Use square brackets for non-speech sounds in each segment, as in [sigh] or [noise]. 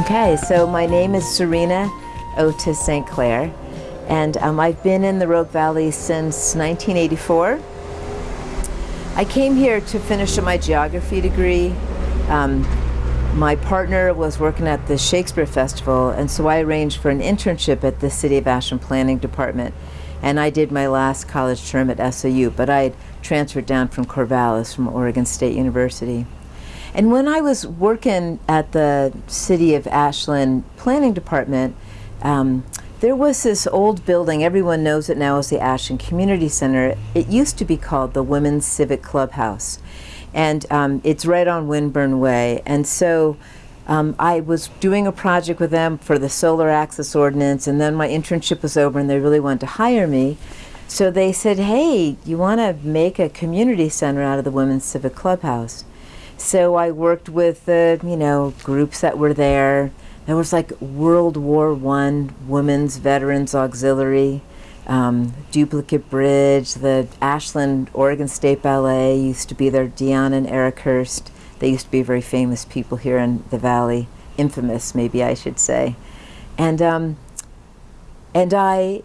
Okay, so my name is Serena Otis St. Clair, and um, I've been in the Rogue Valley since 1984. I came here to finish my geography degree. Um, my partner was working at the Shakespeare Festival, and so I arranged for an internship at the City of Ashland Planning Department. And I did my last college term at SOU, but I had transferred down from Corvallis from Oregon State University. And when I was working at the City of Ashland Planning Department, um, there was this old building, everyone knows it now as the Ashland Community Center. It used to be called the Women's Civic Clubhouse. And um, it's right on Winburn Way. And so um, I was doing a project with them for the solar access ordinance, and then my internship was over and they really wanted to hire me. So they said, hey, you want to make a community center out of the Women's Civic Clubhouse? So I worked with the, you know, groups that were there. There was like World War One Women's Veterans Auxiliary, um, Duplicate Bridge, the Ashland Oregon State Ballet used to be there, Dion and Eric Hurst. They used to be very famous people here in the valley, infamous maybe I should say. And, um, and I,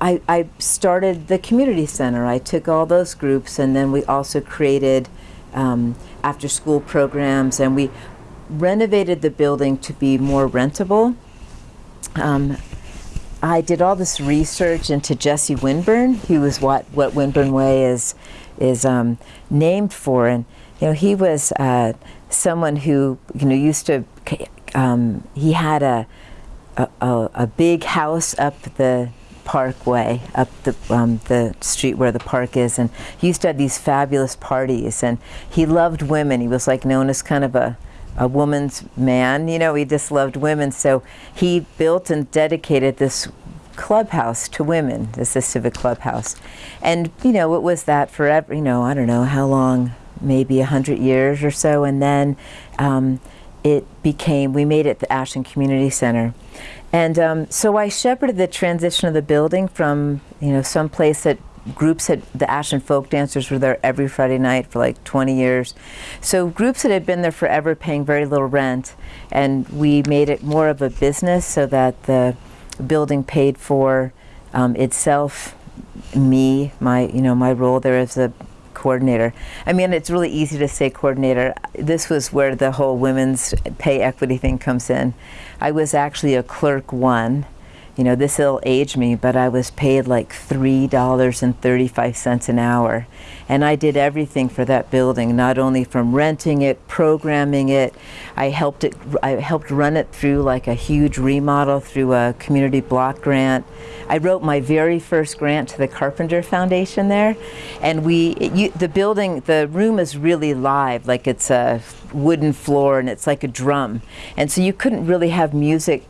I, I started the community center. I took all those groups and then we also created um, after school programs and we renovated the building to be more rentable. Um, I did all this research into Jesse Winburn, who was what, what Winburn Way is, is um, named for. And, you know, he was uh, someone who, you know, used to, um, he had a, a, a, big house up the Parkway, up the, um, the street where the park is, and he used to have these fabulous parties, and he loved women. He was like known as kind of a, a woman's man, you know, he just loved women, so he built and dedicated this clubhouse to women, this is Civic Clubhouse. And, you know, it was that forever, you know, I don't know how long, maybe a hundred years or so, and then um, it became, we made it the Ashland Community Center. And um, so I shepherded the transition of the building from, you know, some place that groups had, the Ashland folk dancers were there every Friday night for like 20 years. So groups that had been there forever paying very little rent. And we made it more of a business so that the building paid for um, itself, me, my, you know, my role there as a coordinator. I mean, it's really easy to say coordinator. This was where the whole women's pay equity thing comes in. I was actually a clerk one. You know, this will age me, but I was paid like $3.35 an hour. And I did everything for that building, not only from renting it, programming it, I helped it, I helped run it through like a huge remodel through a community block grant. I wrote my very first grant to the Carpenter Foundation there. And we, you, the building, the room is really live, like it's a wooden floor and it's like a drum. And so you couldn't really have music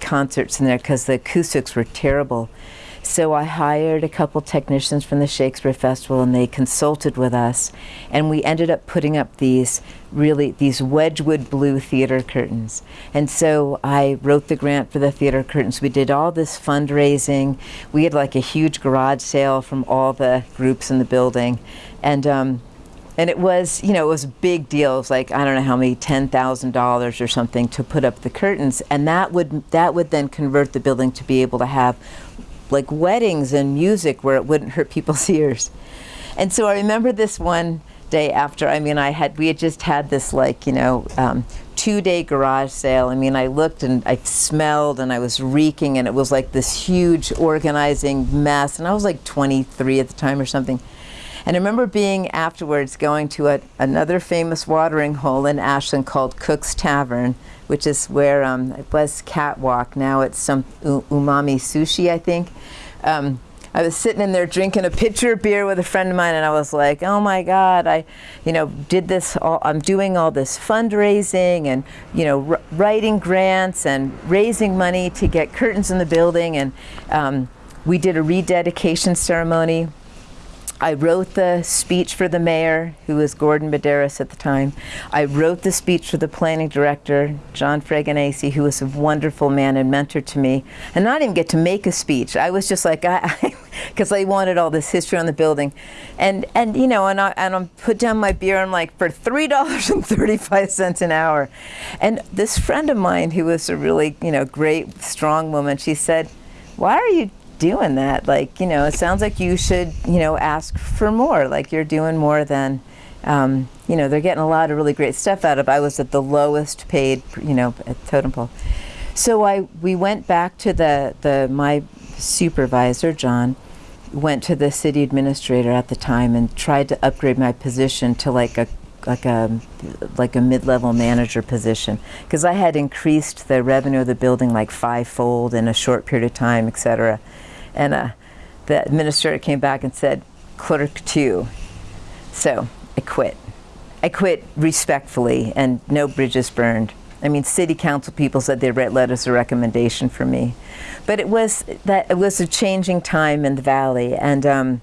concerts in there because the acoustics were terrible. So I hired a couple technicians from the Shakespeare Festival and they consulted with us and we ended up putting up these really these Wedgwood blue theater curtains. And so I wrote the grant for the theater curtains. We did all this fundraising. We had like a huge garage sale from all the groups in the building. And um, and it was, you know, it was a big deal. It was like, I don't know how many, $10,000 or something to put up the curtains. And that would, that would then convert the building to be able to have like weddings and music where it wouldn't hurt people's [laughs] ears. And so I remember this one day after, I mean, I had, we had just had this like, you know, um, two day garage sale. I mean, I looked and I smelled and I was reeking and it was like this huge organizing mess. And I was like 23 at the time or something. And I remember being afterwards going to a, another famous watering hole in Ashland called Cook's Tavern, which is where um, it was Catwalk. Now it's some umami sushi, I think. Um, I was sitting in there drinking a pitcher of beer with a friend of mine, and I was like, "Oh my God! I, you know, did this. All, I'm doing all this fundraising and you know, writing grants and raising money to get curtains in the building, and um, we did a rededication ceremony I wrote the speech for the mayor, who was Gordon Medaris at the time. I wrote the speech for the planning director, John Fregonese, who was a wonderful man and mentor to me. And I didn't even get to make a speech. I was just like, [laughs] I, because I wanted all this history on the building. And, and you know, and I, and I put down my beer, I'm like, for $3.35 an hour. And this friend of mine, who was a really, you know, great, strong woman, she said, why are you doing that. Like, you know, it sounds like you should, you know, ask for more. Like you're doing more than, um, you know, they're getting a lot of really great stuff out of. I was at the lowest paid, you know, at totem pole. So I, we went back to the, the, my supervisor, John, went to the city administrator at the time and tried to upgrade my position to like a like a like a mid-level manager position because I had increased the revenue of the building like fivefold in a short period of time, et cetera. And uh, the administrator came back and said, clerk two. So I quit. I quit respectfully and no bridges burned. I mean, city council people said they read letters of recommendation for me. But it was that it was a changing time in the valley. And um,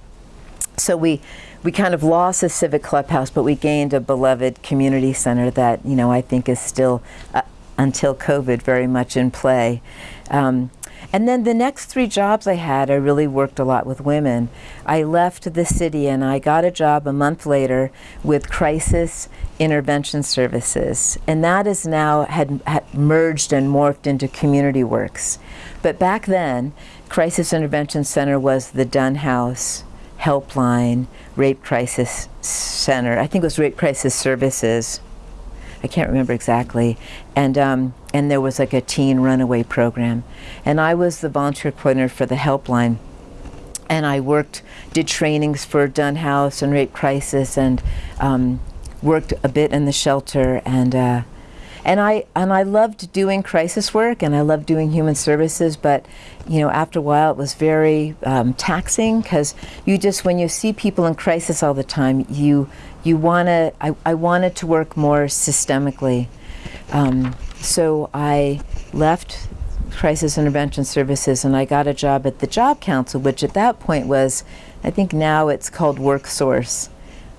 so we, we kind of lost the civic clubhouse, but we gained a beloved community center that, you know, I think is still, uh, until COVID, very much in play. Um, and then the next three jobs I had, I really worked a lot with women. I left the city and I got a job a month later with Crisis Intervention Services. And that is now had, had merged and morphed into Community Works. But back then, Crisis Intervention Center was the Dunn House, Helpline, Rape Crisis Center. I think it was Rape Crisis Services. I can't remember exactly. And, um, and there was like a teen runaway program. And I was the volunteer coordinator for the helpline. And I worked, did trainings for Dunn House and Rape Crisis and um, worked a bit in the shelter. And, uh, and I and I loved doing crisis work and I loved doing human services, but you know after a while it was very um, taxing because you just when you see people in crisis all the time, you you want to, I, I wanted to work more systemically. Um, so I left Crisis Intervention Services and I got a job at the Job Council, which at that point was, I think now it's called WorkSource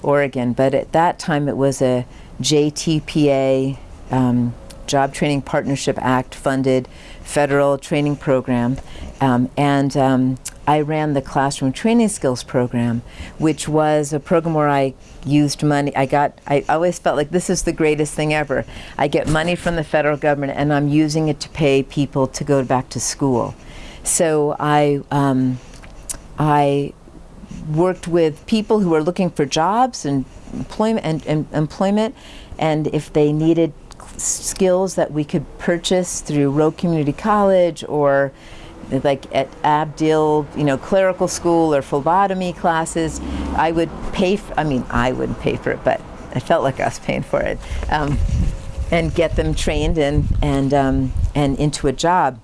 Oregon, but at that time it was a JTPA, um, Job Training Partnership Act funded federal training program. Um, and um, I ran the classroom training skills program, which was a program where I used money. I got, I always felt like this is the greatest thing ever. I get money from the federal government and I'm using it to pay people to go back to school. So I, um, I worked with people who were looking for jobs and employment and, and employment and if they needed skills that we could purchase through Rogue Community College or like at Abdill, you know, clerical school or phlebotomy classes, I would pay, for, I mean, I wouldn't pay for it, but I felt like I was paying for it, um, and get them trained and, and, um, and into a job.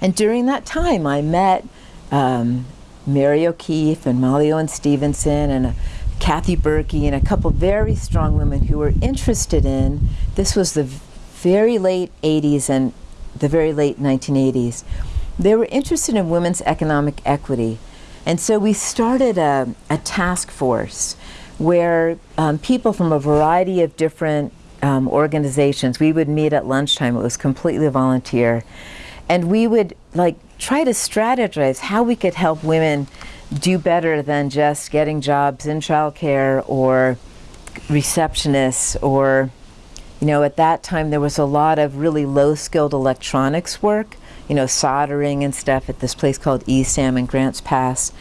And during that time, I met um, Mary O'Keefe and Molly Owen Stevenson and Kathy Berkey and a couple very strong women who were interested in, this was the very late 80s and the very late 1980s, they were interested in women's economic equity. And so we started a, a task force where um, people from a variety of different um, organizations, we would meet at lunchtime, it was completely volunteer, and we would like try to strategize how we could help women do better than just getting jobs in childcare or receptionists or you know at that time there was a lot of really low skilled electronics work you know, soldering and stuff at this place called ESAM in Grants Pass.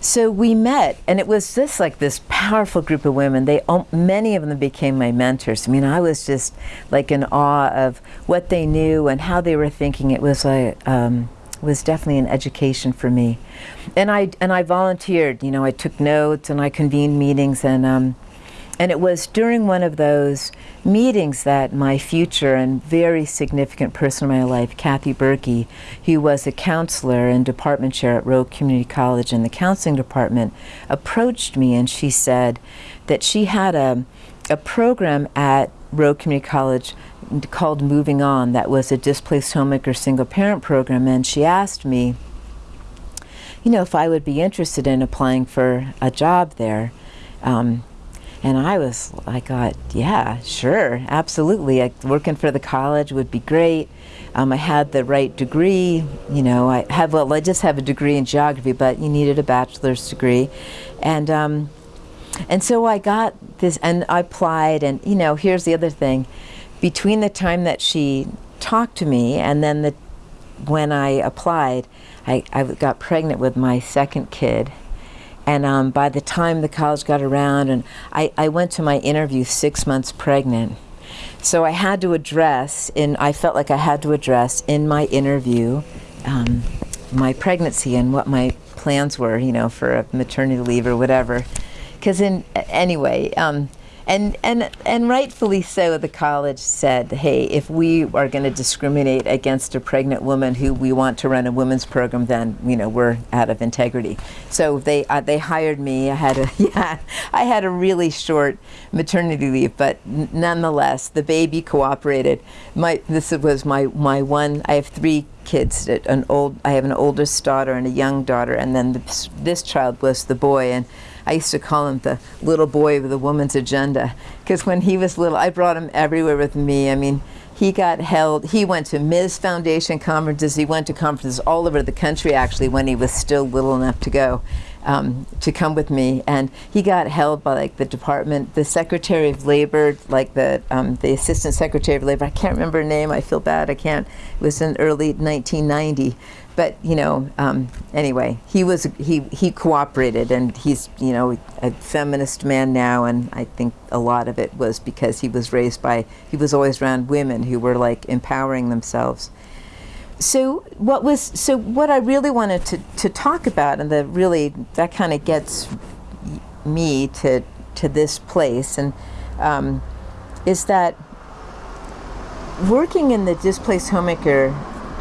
So we met, and it was just like this powerful group of women. They, many of them became my mentors. I mean, I was just like in awe of what they knew and how they were thinking. It was like, um, was definitely an education for me. And I, and I volunteered, you know, I took notes and I convened meetings and um, and it was during one of those meetings that my future and very significant person in my life, Kathy Berkey, who was a counselor and department chair at Rogue Community College in the counseling department, approached me and she said that she had a, a program at Rogue Community College called Moving On that was a displaced homemaker single parent program and she asked me you know, if I would be interested in applying for a job there. Um, and I was, I got, yeah, sure, absolutely. I, working for the college would be great. Um, I had the right degree, you know, I have, well, I just have a degree in geography, but you needed a bachelor's degree. And, um, and so I got this, and I applied, and, you know, here's the other thing. Between the time that she talked to me and then the, when I applied, I, I got pregnant with my second kid. And um, by the time the college got around, and I, I went to my interview six months pregnant. So I had to address, in, I felt like I had to address in my interview um, my pregnancy and what my plans were, you know, for a maternity leave or whatever. Because in, anyway, um, and, and, and rightfully so, the college said, hey, if we are going to discriminate against a pregnant woman who we want to run a women's program, then, you know, we're out of integrity. So they, uh, they hired me. I had a, [laughs] yeah, I had a really short maternity leave, but nonetheless, the baby cooperated. My, this was my, my one, I have three kids, an old, I have an oldest daughter and a young daughter, and then this, this child was the boy. and I used to call him the little boy with a woman's agenda because when he was little, I brought him everywhere with me. I mean, he got held, he went to Ms. Foundation conferences, he went to conferences all over the country actually when he was still little enough to go. Um, to come with me, and he got held by like the department, the Secretary of Labor, like the um, the Assistant Secretary of Labor. I can't remember her name. I feel bad. I can't. It was in early 1990, but you know, um, anyway, he was he he cooperated, and he's you know a feminist man now, and I think a lot of it was because he was raised by he was always around women who were like empowering themselves. So what was so what I really wanted to to talk about, and the really that kind of gets me to to this place, and um, is that working in the displaced homemaker.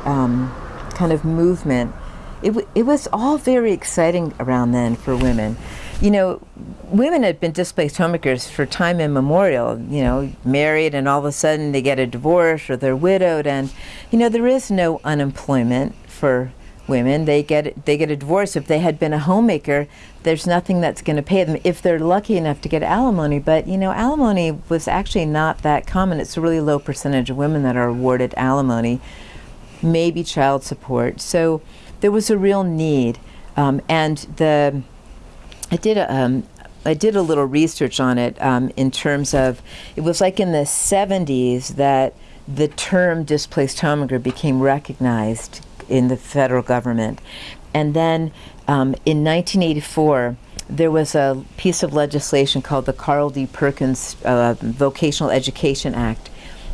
Um, kind of movement, it, it was all very exciting around then for women. You know, women had been displaced homemakers for time immemorial, you know, married and all of a sudden they get a divorce or they're widowed and, you know, there is no unemployment for women. They get they get a divorce. If they had been a homemaker, there's nothing that's going to pay them if they're lucky enough to get alimony. But you know, alimony was actually not that common. It's a really low percentage of women that are awarded alimony maybe child support. So there was a real need. Um, and the, I did a, um, I did a little research on it um, in terms of, it was like in the 70s that the term displaced homemaker became recognized in the federal government. And then um, in 1984, there was a piece of legislation called the Carl D. Perkins uh, Vocational Education Act,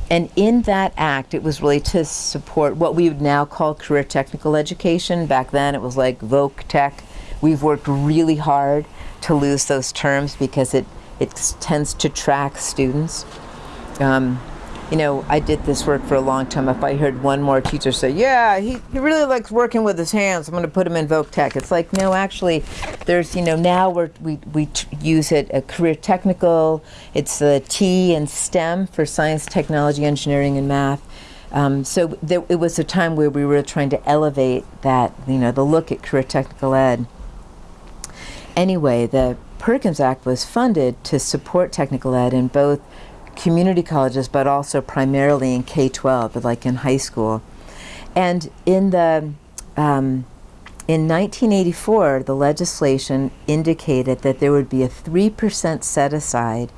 and in that act, it was really to support what we would now call career technical education. Back then, it was like Voc Tech. We've worked really hard to lose those terms because it, it tends to track students. Um, you know, I did this work for a long time. If I heard one more teacher say, yeah, he, he really likes working with his hands, I'm going to put him in Voc Tech. It's like, no, actually, there's, you know, now we're, we, we use it a career technical. It's the T and STEM for science, technology, engineering, and math. Um, so there, it was a time where we were trying to elevate that, you know, the look at career technical ed. Anyway, the Perkins Act was funded to support technical ed in both community colleges, but also primarily in K-12, like in high school. And in the um, in 1984, the legislation indicated that there would be a 3% set aside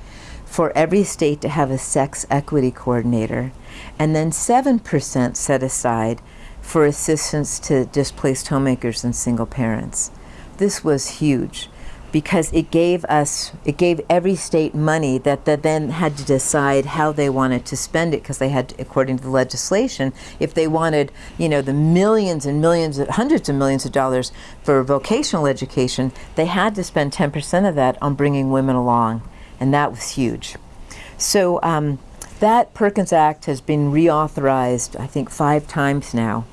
for every state to have a sex equity coordinator, and then 7% set aside for assistance to displaced homemakers and single parents. This was huge because it gave us, it gave every state money that, that then had to decide how they wanted to spend it because they had, to, according to the legislation, if they wanted, you know, the millions and millions, hundreds of millions of dollars for vocational education, they had to spend 10% of that on bringing women along, and that was huge. So um, that Perkins Act has been reauthorized, I think, five times now.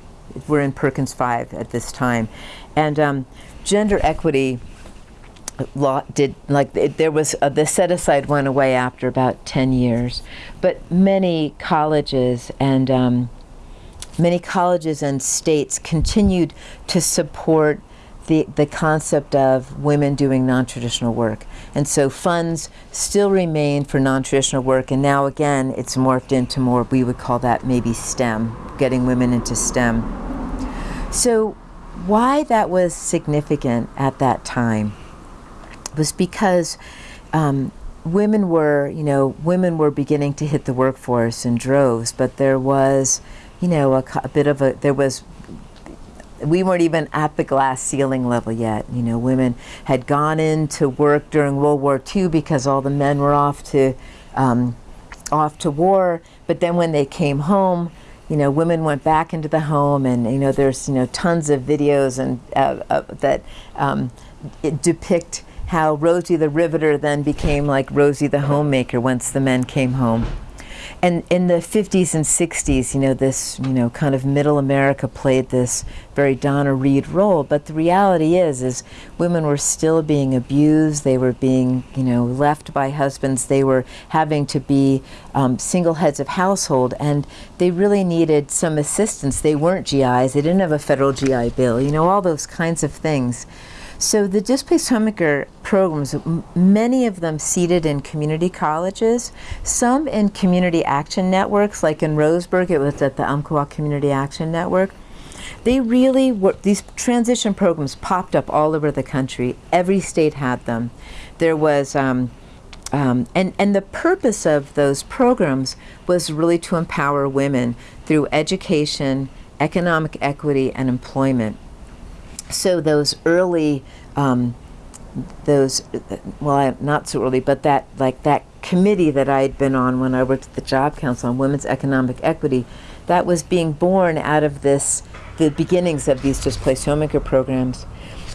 We're in Perkins 5 at this time. And um, gender equity law did like there was uh, the set aside went away after about 10 years but many colleges and um, many colleges and states continued to support the, the concept of women doing non-traditional work. And so funds still remain for non-traditional work and now again it's morphed into more, we would call that maybe STEM, getting women into STEM. So why that was significant at that time was because um, women were, you know, women were beginning to hit the workforce in droves, but there was, you know, a, a bit of a, there was we weren't even at the glass ceiling level yet. You know, women had gone into work during World War II because all the men were off to um, off to war. But then when they came home, you know, women went back into the home, and you know, there's you know tons of videos and uh, uh, that um, depict how Rosie the Riveter then became like Rosie the Homemaker once the men came home and in the 50s and 60s, you know, this, you know, kind of middle America played this very Donna Reed role. But the reality is, is women were still being abused. They were being, you know, left by husbands. They were having to be um, single heads of household, and they really needed some assistance. They weren't GIs. They didn't have a federal GI Bill. You know, all those kinds of things. So the displaced homemaker programs, many of them seated in community colleges, some in community action networks, like in Roseburg, it was at the Umpqua Community Action Network. They really were, these transition programs popped up all over the country. Every state had them. There was, um, um, and, and the purpose of those programs was really to empower women through education, economic equity, and employment so those early, um, those, well, not so early, but that, like that committee that I had been on when I worked at the Job Council on Women's Economic Equity, that was being born out of this, the beginnings of these displaced homemaker programs.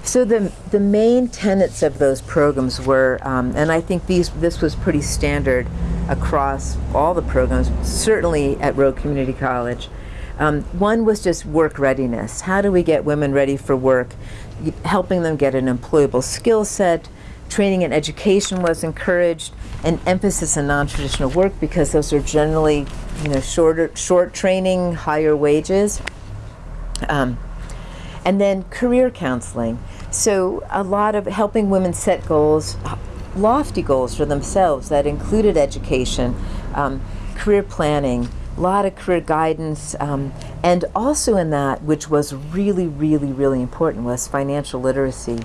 So the, the main tenets of those programs were, um, and I think these, this was pretty standard across all the programs, certainly at Rogue Community College, um, one was just work readiness. How do we get women ready for work? Helping them get an employable skill set. Training and education was encouraged, and emphasis on non-traditional work because those are generally, you know, shorter, short training, higher wages. Um, and then career counseling. So a lot of helping women set goals, lofty goals for themselves that included education, um, career planning, a lot of career guidance, um, and also in that, which was really, really, really important, was financial literacy.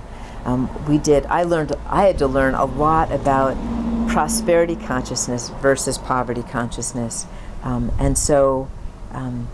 Um, we did, I learned, I had to learn a lot about prosperity consciousness versus poverty consciousness. Um, and so um,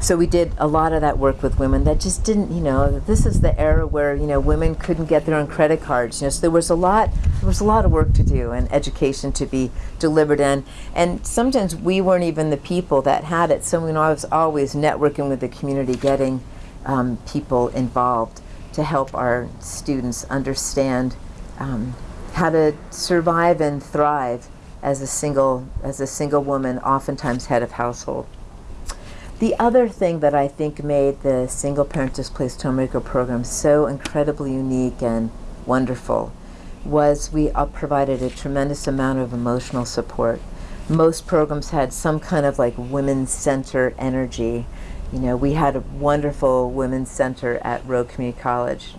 so we did a lot of that work with women that just didn't, you know, this is the era where, you know, women couldn't get their own credit cards. You know, so there was a lot, there was a lot of work to do and education to be delivered in. And sometimes we weren't even the people that had it. So, you know, I was always networking with the community, getting um, people involved to help our students understand um, how to survive and thrive as a single, as a single woman, oftentimes head of household. The other thing that I think made the single parent displaced homemaker program so incredibly unique and wonderful was we uh, provided a tremendous amount of emotional support. Most programs had some kind of like women's center energy. You know, we had a wonderful women's center at Rogue Community College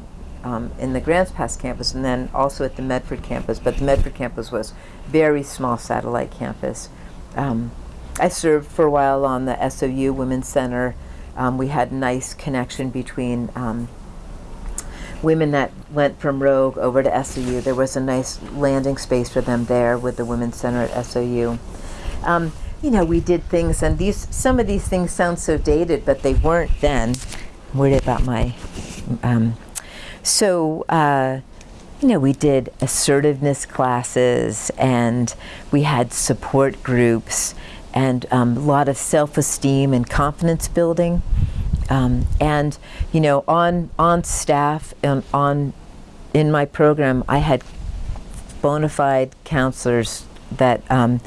um, in the Grants Pass campus and then also at the Medford campus, but the Medford campus was very small satellite campus. Um, I served for a while on the SOU Women's Center. Um, we had a nice connection between um, women that went from Rogue over to SOU. There was a nice landing space for them there with the Women's Center at SOU. Um, you know, we did things, and these some of these things sound so dated, but they weren't then. I'm worried about my. Um, so. Uh, you know, we did assertiveness classes and we had support groups and um, a lot of self-esteem and confidence building. Um, and you know, on on staff and on in my program, I had bona fide counselors that um,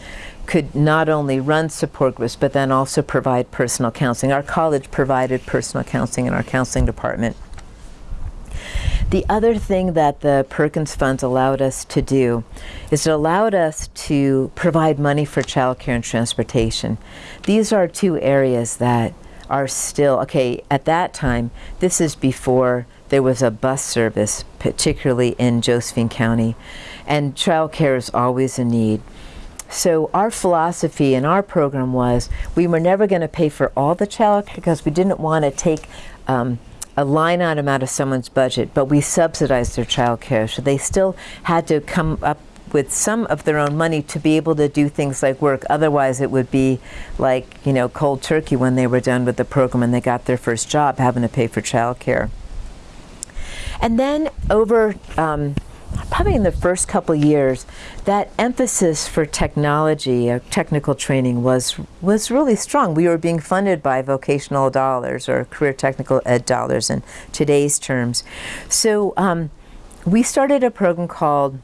could not only run support groups, but then also provide personal counseling. Our college provided personal counseling in our counseling department. The other thing that the Perkins Funds allowed us to do is it allowed us to provide money for childcare and transportation. These are two areas that are still, okay, at that time, this is before there was a bus service, particularly in Josephine County, and childcare is always a need. So our philosophy in our program was we were never going to pay for all the childcare because we didn't want to take um, a line item out of someone's budget, but we subsidized their childcare. So they still had to come up with some of their own money to be able to do things like work. Otherwise, it would be like, you know, cold turkey when they were done with the program and they got their first job having to pay for childcare. And then over um, probably in the first couple years, that emphasis for technology, or uh, technical training was was really strong. We were being funded by vocational dollars or career technical ed dollars in today's terms. So um, we started a program called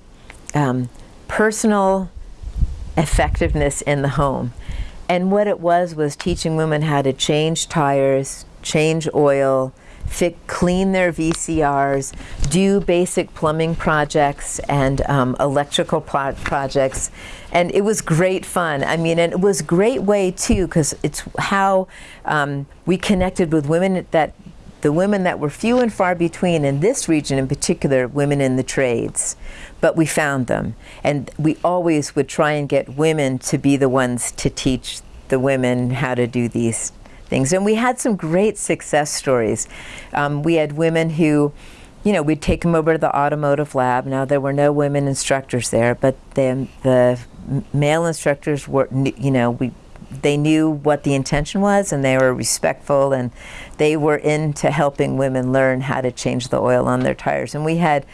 um, personal effectiveness in the home. And what it was was teaching women how to change tires, change oil, clean their VCRs, do basic plumbing projects and um, electrical pro projects. And it was great fun. I mean, and it was a great way too, because it's how um, we connected with women that the women that were few and far between in this region in particular, women in the trades. But we found them. And we always would try and get women to be the ones to teach the women how to do these things. And we had some great success stories. Um, we had women who, you know, we'd take them over to the automotive lab. Now, there were no women instructors there, but then the male instructors were, you know, we they knew what the intention was and they were respectful and they were into helping women learn how to change the oil on their tires. And we had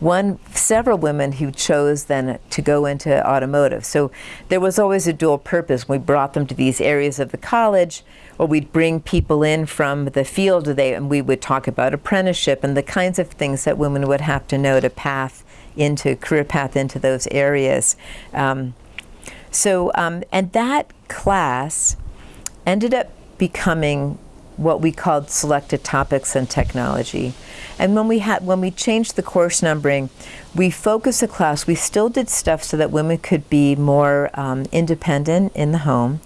one, several women who chose then to go into automotive. So there was always a dual purpose. We brought them to these areas of the college or we'd bring people in from the field they, and we would talk about apprenticeship and the kinds of things that women would have to know to path into, career path into those areas. Um, so, um, and that class ended up becoming what we called selected topics and technology. And when we had when we changed the course numbering, we focused the class. We still did stuff so that women could be more um, independent in the home,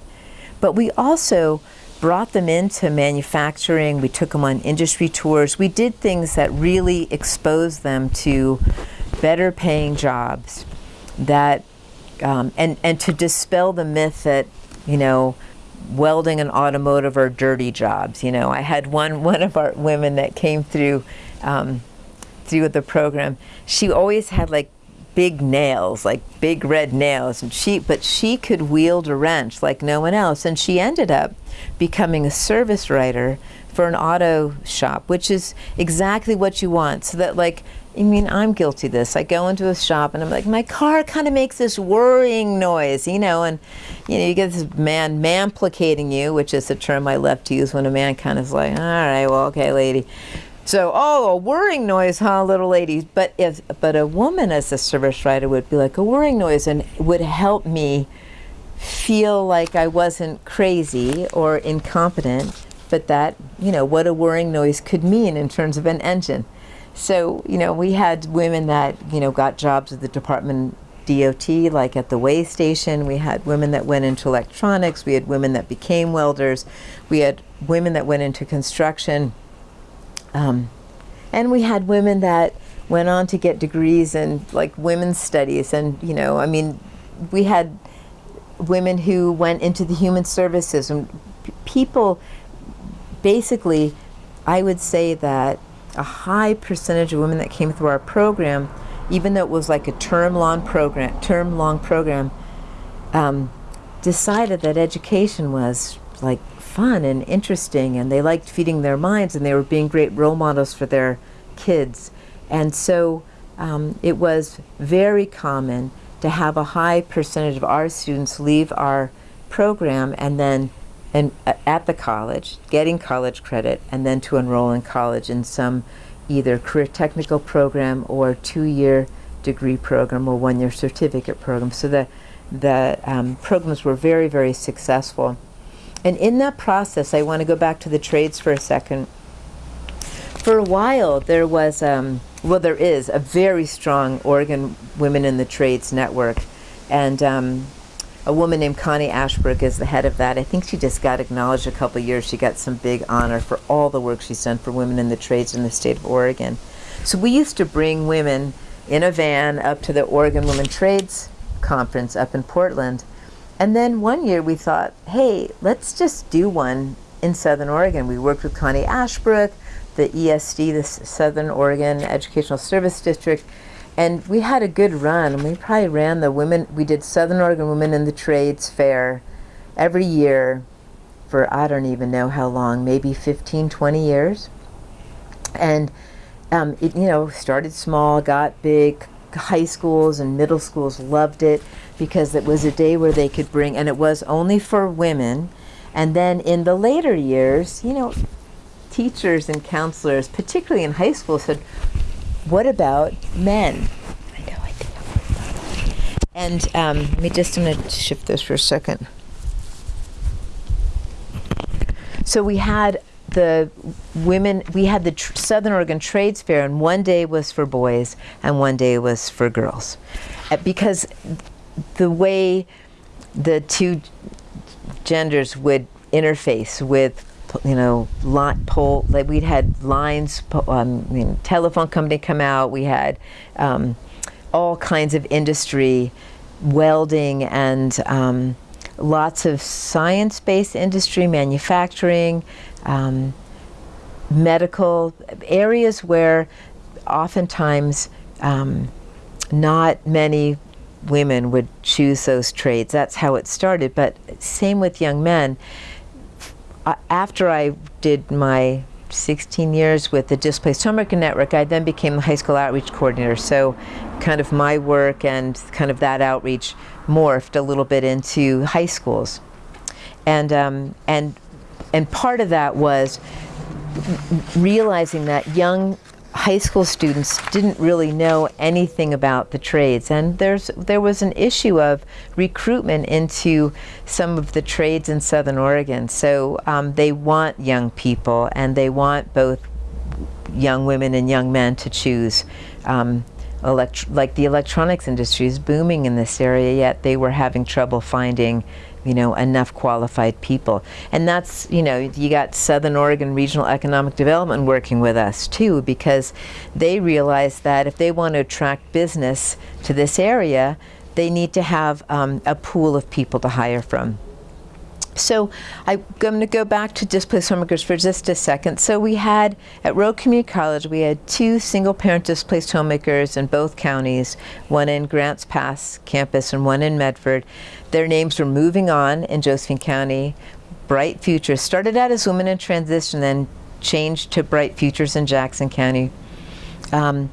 but we also brought them into manufacturing. We took them on industry tours. We did things that really exposed them to better paying jobs that um, and, and to dispel the myth that, you know, welding and automotive are dirty jobs. You know, I had one, [laughs] one of our women that came through, um, through the program. She always had like big nails, like big red nails, and she, but she could wield a wrench like no one else. And she ended up becoming a service writer for an auto shop, which is exactly what you want. So that like I mean, I'm guilty of this. I go into a shop and I'm like, my car kind of makes this worrying noise, you know, and you know, you get this man mamplicating you, which is a term I love to use when a man kind of is like, all right, well, okay, lady. So, oh, a whirring noise, huh, little ladies? But if, but a woman as a service writer would be like a whirring noise and would help me feel like I wasn't crazy or incompetent, but that, you know, what a whirring noise could mean in terms of an engine. So, you know, we had women that, you know, got jobs at the Department DOT, like at the way station. We had women that went into electronics. We had women that became welders. We had women that went into construction. Um, and we had women that went on to get degrees in like women's studies. And, you know, I mean, we had women who went into the human services and people basically, I would say that a high percentage of women that came through our program, even though it was like a term-long program, term-long program, um, decided that education was like fun and interesting, and they liked feeding their minds, and they were being great role models for their kids. And so um, it was very common to have a high percentage of our students leave our program and then and uh, at the college, getting college credit, and then to enroll in college in some either career technical program or two-year degree program or one-year certificate program. So the, the um, programs were very, very successful. And in that process, I want to go back to the trades for a second. For a while, there was, um, well, there is a very strong Oregon Women in the Trades network. And um, a woman named Connie Ashbrook is the head of that. I think she just got acknowledged a couple years. She got some big honor for all the work she's done for women in the trades in the state of Oregon. So we used to bring women in a van up to the Oregon Women Trades Conference up in Portland. And then one year we thought, hey, let's just do one in Southern Oregon. We worked with Connie Ashbrook, the ESD, the Southern Oregon Educational Service District, and we had a good run. We probably ran the women, we did Southern Oregon Women in the Trades Fair every year for I don't even know how long, maybe 15, 20 years. And um, it, you know, started small, got big. High schools and middle schools loved it because it was a day where they could bring, and it was only for women. And then in the later years, you know, teachers and counselors, particularly in high school, said, what about men? I know, I think And um, let me just, I'm going to shift this for a second. So we had the women, we had the Southern Oregon Trades Fair, and one day was for boys and one day was for girls. Uh, because the way the two genders would interface with you know, lot pole, like we'd had lines, um, I mean, telephone company come out, we had um, all kinds of industry, welding and um, lots of science-based industry, manufacturing, um, medical, areas where oftentimes um, not many women would choose those trades. That's how it started, but same with young men. After I did my 16 years with the Displaced Homemaker Network, I then became the high school outreach coordinator. So kind of my work and kind of that outreach morphed a little bit into high schools. And, um, and, and part of that was realizing that young high school students didn't really know anything about the trades. And there's there was an issue of recruitment into some of the trades in southern Oregon. So um, they want young people and they want both young women and young men to choose um, like the electronics industry is booming in this area yet they were having trouble finding you know, enough qualified people. And that's, you know, you got Southern Oregon Regional Economic Development working with us too, because they realize that if they want to attract business to this area, they need to have um, a pool of people to hire from. So I'm going to go back to displaced homemakers for just a second. So we had, at Rogue Community College, we had two single-parent displaced homemakers in both counties, one in Grants Pass campus and one in Medford. Their names were moving on in Josephine County. Bright Futures started out as Women in Transition, then changed to Bright Futures in Jackson County. Um,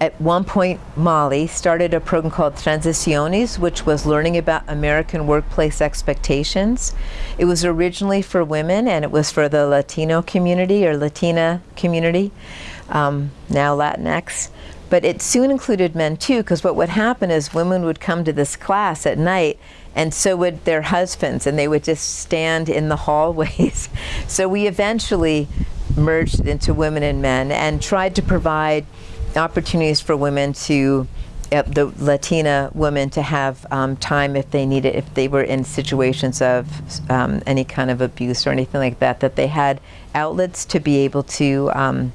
at one point, Molly started a program called Transiciones, which was learning about American workplace expectations. It was originally for women, and it was for the Latino community or Latina community, um, now Latinx. But it soon included men too, because what would happen is women would come to this class at night and so would their husbands, and they would just stand in the [laughs] hallways. so we eventually merged it into women and men and tried to provide opportunities for women to uh, the Latina women to have um, time if they needed, if they were in situations of um, any kind of abuse or anything like that, that they had outlets to be able to um,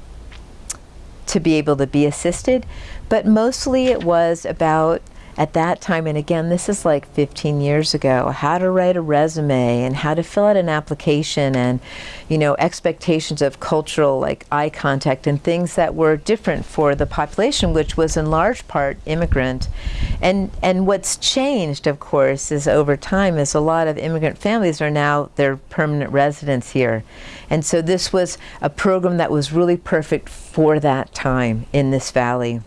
to be able to be assisted. But mostly it was about at that time, and again, this is like 15 years ago, how to write a resume and how to fill out an application and, you know, expectations of cultural, like eye contact and things that were different for the population, which was in large part immigrant. And, and what's changed, of course, is over time is a lot of immigrant families are now, their permanent residents here. And so this was a program that was really perfect for that time in this valley.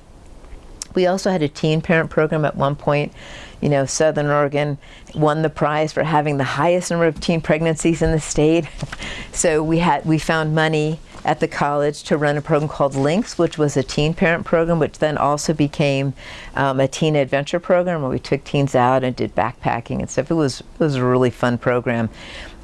We also had a teen parent program at one point. You know, Southern Oregon won the prize for having the highest number of teen pregnancies in the state. [laughs] so we had we found money at the college to run a program called Links, which was a teen parent program, which then also became um, a teen adventure program where we took teens out and did backpacking and stuff. It was it was a really fun program.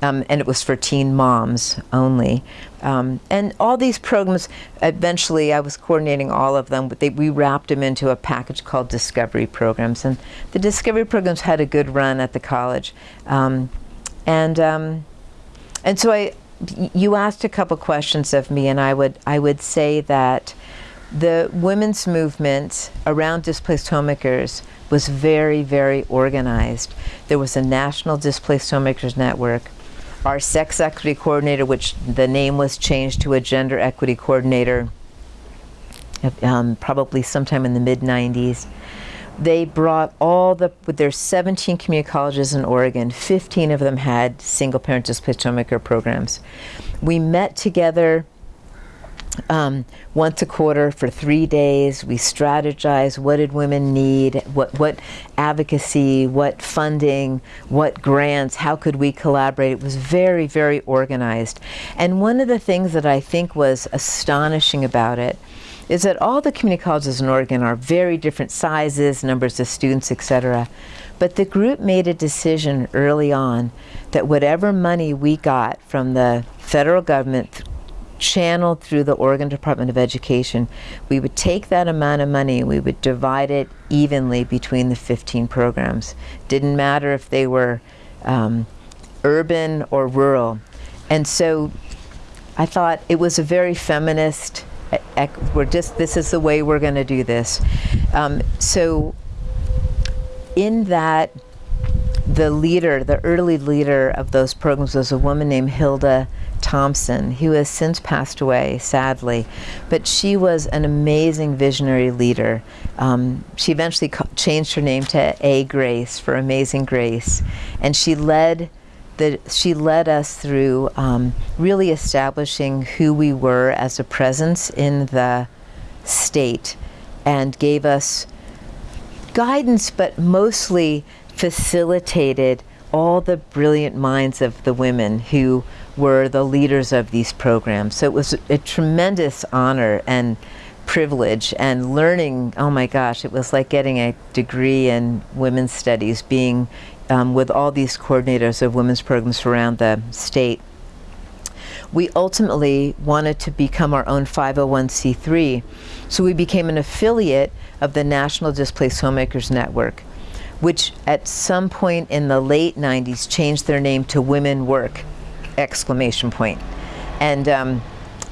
um, and it was for teen moms only. Um, and all these programs, eventually I was coordinating all of them, but they, we wrapped them into a package called Discovery Programs. And the Discovery Programs had a good run at the college. Um, and, um, and so I, you asked a couple questions of me, and I would, I would say that the women's movement around displaced homemakers was very, very organized. There was a national displaced homemakers network our sex equity coordinator, which the name was changed to a gender equity coordinator um, probably sometime in the mid 90s. They brought all the, with their 17 community colleges in Oregon, 15 of them had single parent homemaker programs. We met together um, once a quarter for three days. We strategized what did women need, what, what advocacy, what funding, what grants, how could we collaborate. It was very, very organized. And one of the things that I think was astonishing about it is that all the community colleges in Oregon are very different sizes, numbers of students, etc. But the group made a decision early on that whatever money we got from the federal government channeled through the Oregon Department of Education, we would take that amount of money we would divide it evenly between the 15 programs. Didn't matter if they were um, urban or rural. And so I thought it was a very feminist, we're just, this is the way we're going to do this. Um, so in that, the leader, the early leader of those programs was a woman named Hilda Thompson, who has since passed away, sadly. But she was an amazing visionary leader. Um, she eventually changed her name to A. Grace for Amazing Grace, and she led the she led us through um, really establishing who we were as a presence in the state, and gave us guidance, but mostly facilitated all the brilliant minds of the women who were the leaders of these programs. So it was a tremendous honor and privilege and learning, oh my gosh, it was like getting a degree in women's studies, being um, with all these coordinators of women's programs around the state. We ultimately wanted to become our own 501c3, so we became an affiliate of the National Displaced Homemakers Network which at some point in the late 90s changed their name to Women Work, exclamation point. And um,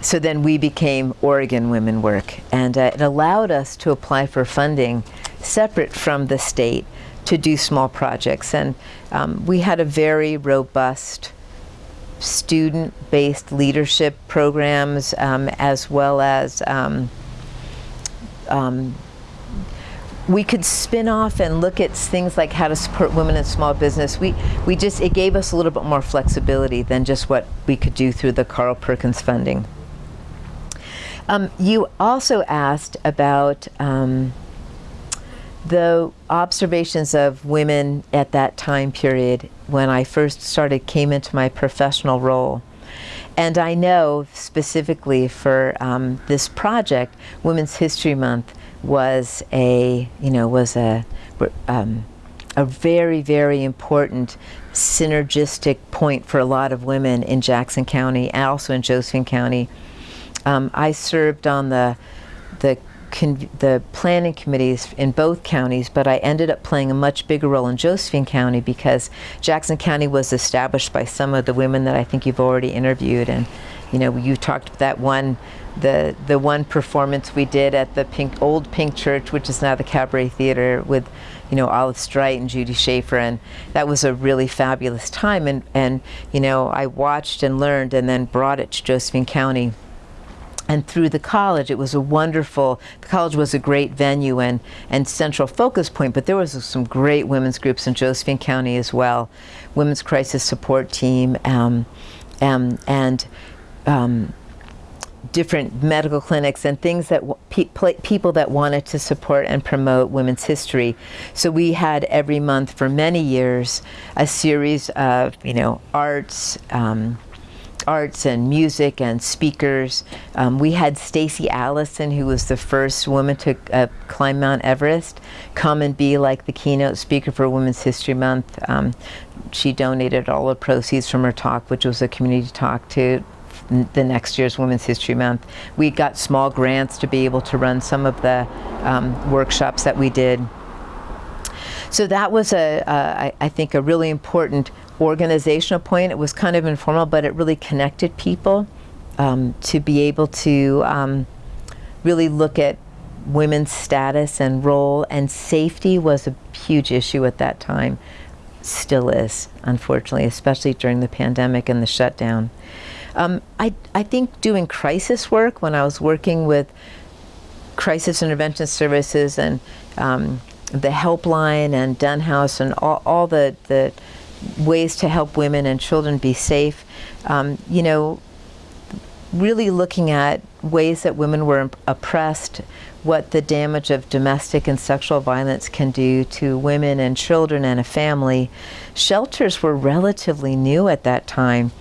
so then we became Oregon Women Work. And uh, it allowed us to apply for funding separate from the state to do small projects. And um, we had a very robust student-based leadership programs um, as well as um, um we could spin off and look at things like how to support women in small business. We, we just, it gave us a little bit more flexibility than just what we could do through the Carl Perkins funding. Um, you also asked about um, the observations of women at that time period when I first started, came into my professional role. And I know specifically for um, this project, Women's History Month, was a, you know, was a, um, a very, very important synergistic point for a lot of women in Jackson County also in Josephine County. Um, I served on the, the, the planning committees in both counties, but I ended up playing a much bigger role in Josephine County because Jackson County was established by some of the women that I think you've already interviewed. And, you know, you talked about that one the the one performance we did at the pink old pink church which is now the cabaret theater with you know olive strite and judy schaefer. And that was a really fabulous time. And and you know i watched and learned and then brought it to josephine county and through the college it was a wonderful the college was a great venue and and central focus point but there was some great women's groups in josephine county as well women's crisis support team um, um, and um, different medical clinics and things that pe people that wanted to support and promote women's history. So we had every month for many years a series of, you know, arts, um, arts and music and speakers. Um, we had Stacy Allison, who was the first woman to uh, climb Mount Everest, come and be like the keynote speaker for Women's History Month. Um, she donated all the proceeds from her talk, which was a community talk, to the next year's Women's History Month. We got small grants to be able to run some of the um, workshops that we did. So that was a, I think, a really important organizational point. It was kind of informal, but it really connected people um, to be able to um, really look at women's status and role and safety was a huge issue at that time. Still is, unfortunately, especially during the pandemic and the shutdown. Um, I, I think doing crisis work, when I was working with crisis intervention services and um, the helpline and Dunn House and all, all the, the ways to help women and children be safe, um, you know, really looking at ways that women were oppressed, what the damage of domestic and sexual violence can do to women and children and a family. Shelters were relatively new at that time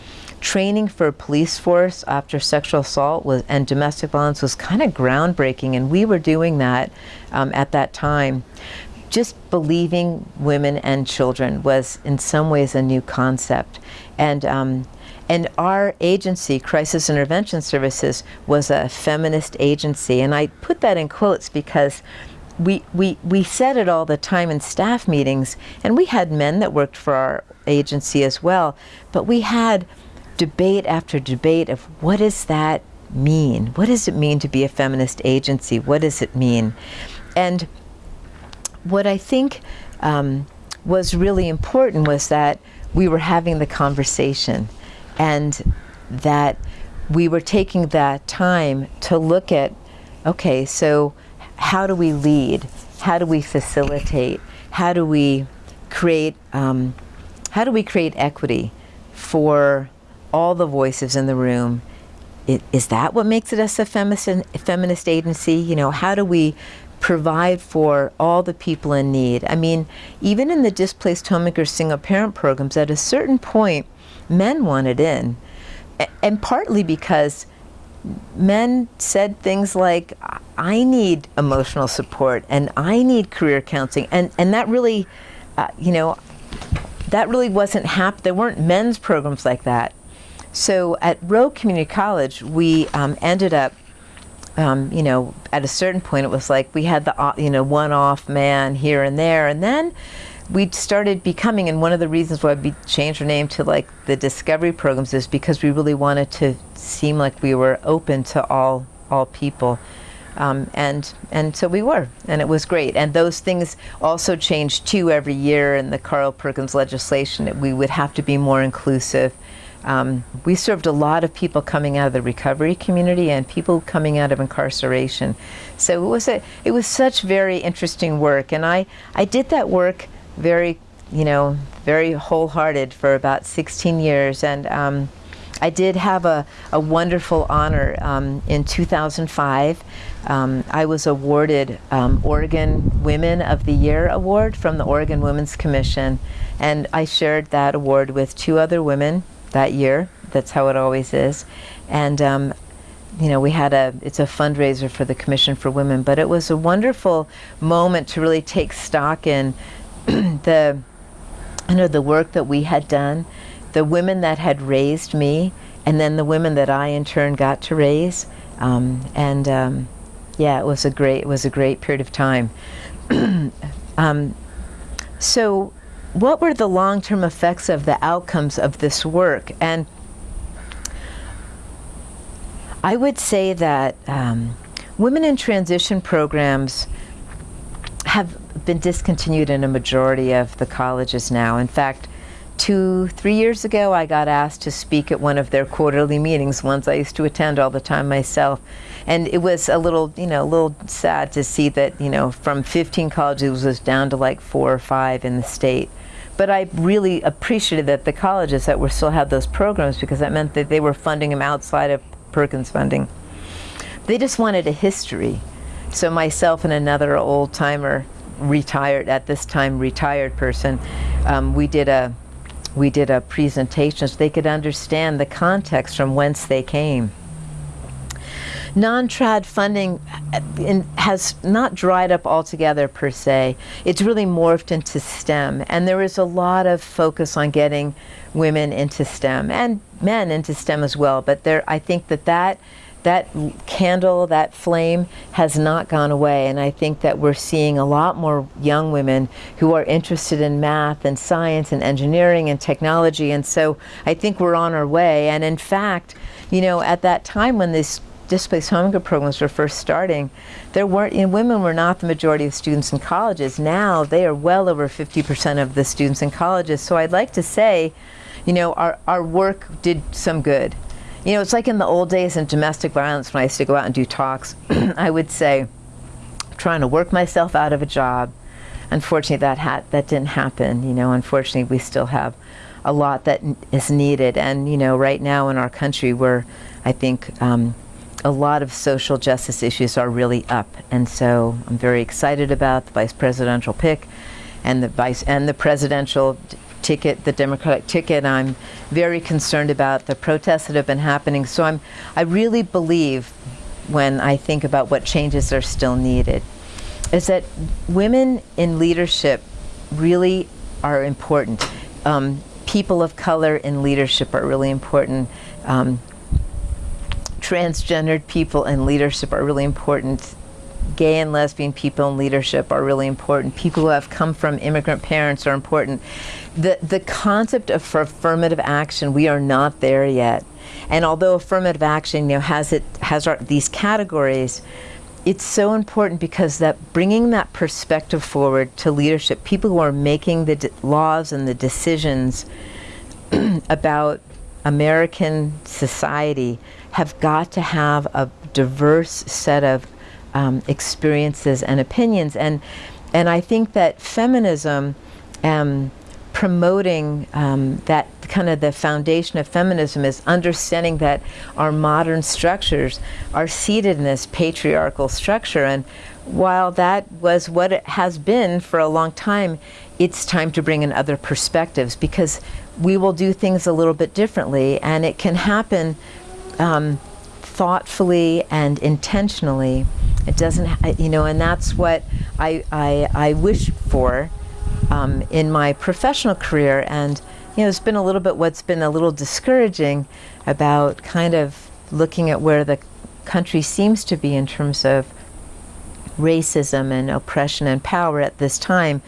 training for a police force after sexual assault was, and domestic violence was kind of groundbreaking, and we were doing that um, at that time. Just believing women and children was, in some ways, a new concept, and um, and our agency, Crisis Intervention Services, was a feminist agency, and I put that in quotes because we, we, we said it all the time in staff meetings, and we had men that worked for our agency as well, but we had debate after debate of what does that mean? What does it mean to be a feminist agency? What does it mean? And what I think um, was really important was that we were having the conversation and that we were taking that time to look at, okay, so how do we lead? How do we facilitate? How do we create, um, how do we create equity for all the voices in the room. It, is that what makes it us a feminist, feminist agency? You know, how do we provide for all the people in need? I mean, even in the displaced homemaker single parent programs, at a certain point, men wanted in. And partly because men said things like, I need emotional support and I need career counseling. And, and that really, uh, you know, that really wasn't hap. There weren't men's programs like that. So at Rogue Community College, we um, ended up, um, you know, at a certain point, it was like we had the, uh, you know, one-off man here and there, and then we started becoming, and one of the reasons why we changed our name to like the Discovery programs is because we really wanted to seem like we were open to all all people. Um, and and so we were, and it was great. And those things also changed too every year in the Carl Perkins legislation. That we would have to be more inclusive. Um, we served a lot of people coming out of the recovery community and people coming out of incarceration. So it was a, it was such very interesting work, and I I did that work very, you know, very wholehearted for about 16 years, and. Um, I did have a, a wonderful honor um, in 2005. Um, I was awarded um, Oregon Women of the Year Award from the Oregon Women's Commission, and I shared that award with two other women that year. That's how it always is. And um, you know, we had a, it's a fundraiser for the Commission for Women, but it was a wonderful moment to really take stock in [clears throat] the, you know, the work that we had done, the women that had raised me, and then the women that I in turn got to raise. Um, and um, yeah, it was a great, it was a great period of time. [clears throat] um, so what were the long-term effects of the outcomes of this work? And I would say that um, women in transition programs have been discontinued in a majority of the colleges now. In fact, two, three years ago, I got asked to speak at one of their quarterly meetings, ones I used to attend all the time myself. And it was a little, you know, a little sad to see that, you know, from 15 colleges, it was down to like four or five in the state. But I really appreciated that the colleges that were still had those programs because that meant that they were funding them outside of Perkins funding. They just wanted a history. So myself and another old timer, retired at this time retired person, um, we did a we did a presentation so they could understand the context from whence they came. Non-trad funding has not dried up altogether per se. It's really morphed into STEM and there is a lot of focus on getting women into STEM and men into STEM as well. But there, I think that that that candle, that flame has not gone away. And I think that we're seeing a lot more young women who are interested in math and science and engineering and technology. And so I think we're on our way. And in fact, you know, at that time when these displaced homemaker programs were first starting, there weren't, you know, women were not the majority of students in colleges. Now they are well over 50% of the students in colleges. So I'd like to say, you know, our, our work did some good. You know, it's like in the old days in domestic violence when I used to go out and do talks, [clears throat] I would say, trying to work myself out of a job. Unfortunately, that, had, that didn't happen. You know, unfortunately, we still have a lot that is needed. And, you know, right now in our country, we're, I think um, a lot of social justice issues are really up. And so I'm very excited about the vice presidential pick and the vice and the presidential ticket, the Democratic ticket. I'm very concerned about the protests that have been happening. So I'm, I really believe when I think about what changes are still needed, is that women in leadership really are important. Um, people of color in leadership are really important. Um, transgendered people in leadership are really important gay and lesbian people in leadership are really important. People who have come from immigrant parents are important. The, the concept of affirmative action, we are not there yet. And although affirmative action you know, has, it, has our, these categories, it's so important because that bringing that perspective forward to leadership, people who are making the laws and the decisions [clears throat] about American society have got to have a diverse set of um, experiences and opinions. And, and I think that feminism, um, promoting um, that kind of the foundation of feminism is understanding that our modern structures are seated in this patriarchal structure. And while that was what it has been for a long time, it's time to bring in other perspectives because we will do things a little bit differently and it can happen um, thoughtfully and intentionally. It doesn't, you know, and that's what I, I, I wish for um, in my professional career. And, you know, it's been a little bit what's been a little discouraging about kind of looking at where the country seems to be in terms of racism and oppression and power at this time.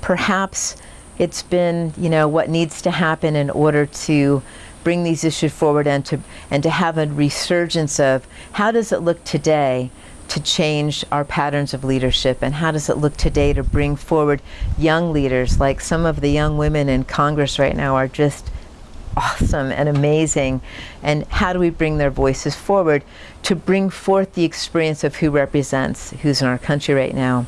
Perhaps it's been, you know, what needs to happen in order to bring these issues forward and to, and to have a resurgence of how does it look today to change our patterns of leadership? And how does it look today to bring forward young leaders? Like some of the young women in Congress right now are just awesome and amazing. And how do we bring their voices forward to bring forth the experience of who represents who's in our country right now.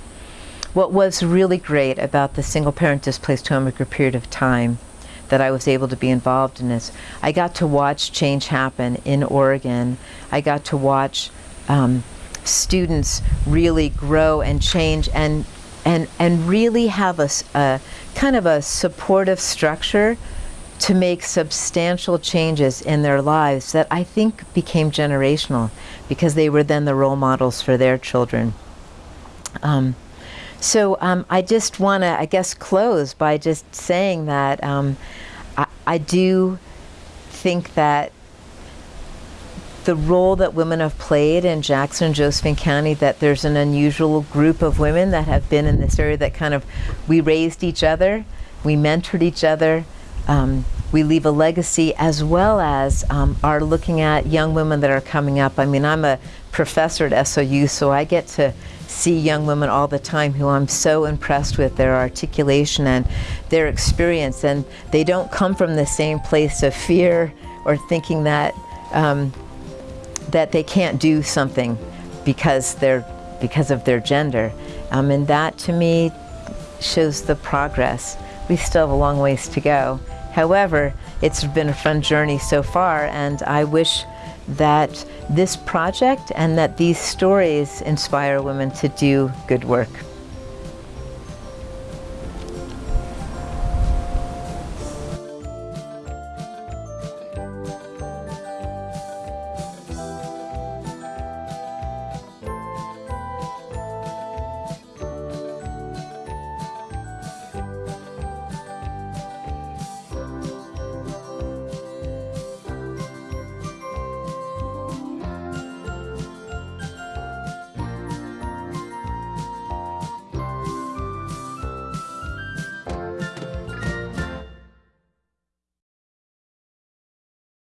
What was really great about the single parent displaced homemaker period of time that I was able to be involved in this, I got to watch change happen in Oregon. I got to watch um, students really grow and change and and and really have a, a kind of a supportive structure to make substantial changes in their lives that I think became generational because they were then the role models for their children. Um, so um, I just want to, I guess, close by just saying that um, I, I do think that the role that women have played in Jackson and Josephine County, that there's an unusual group of women that have been in this area that kind of, we raised each other, we mentored each other, um, we leave a legacy as well as um, are looking at young women that are coming up. I mean, I'm a professor at SOU, so I get to see young women all the time who I'm so impressed with their articulation and their experience. And they don't come from the same place of fear or thinking that um, that they can't do something because they're because of their gender. Um, and that to me shows the progress. We still have a long ways to go. However, it's been a fun journey so far and I wish that this project and that these stories inspire women to do good work.